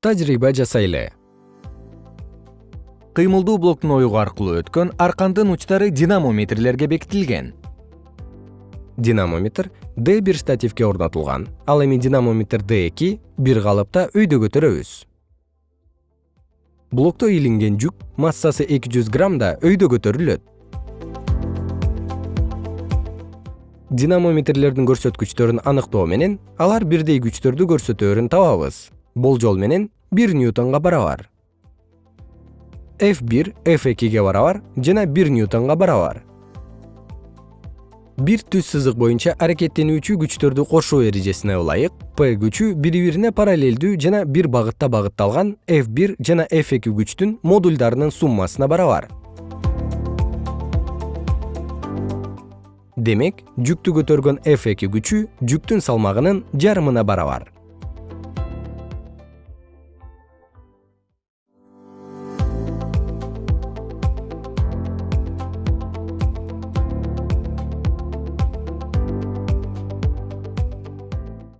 тажрыйба жасайлы. Кыймылдуу блоктун оюгу аркылуу өткөн аркандын учтары динамометрлерге бекитилген. Динамометр d бир штативке орнотулган ал эми динамометр d2 бир калыпта өйдө көтөрөбүз. Блокто илинген жүк массасы 200 граммда өйдө көтөрүлөт. Динамометрлердин көрсөткүчтөрүн аныктоо менен алар бирдей күчтөрдү көрсөтөөрүн табабыз болжол менен бир ньютонго барабар. F1 f2ге барабар жана бир ньютонго барабар. Бир түз сызык боюнча аракеттенүүчү күчтөрдү кошуу эрежесине ылайык p күчү бири бирине параллелдүү жана бир багытта багытталган f1 жана f2 күчтүн модульдарынын суммасына барабар. Демек жүктү көтөргөн f2 күчү жүктүн салмагынын жарымына барабар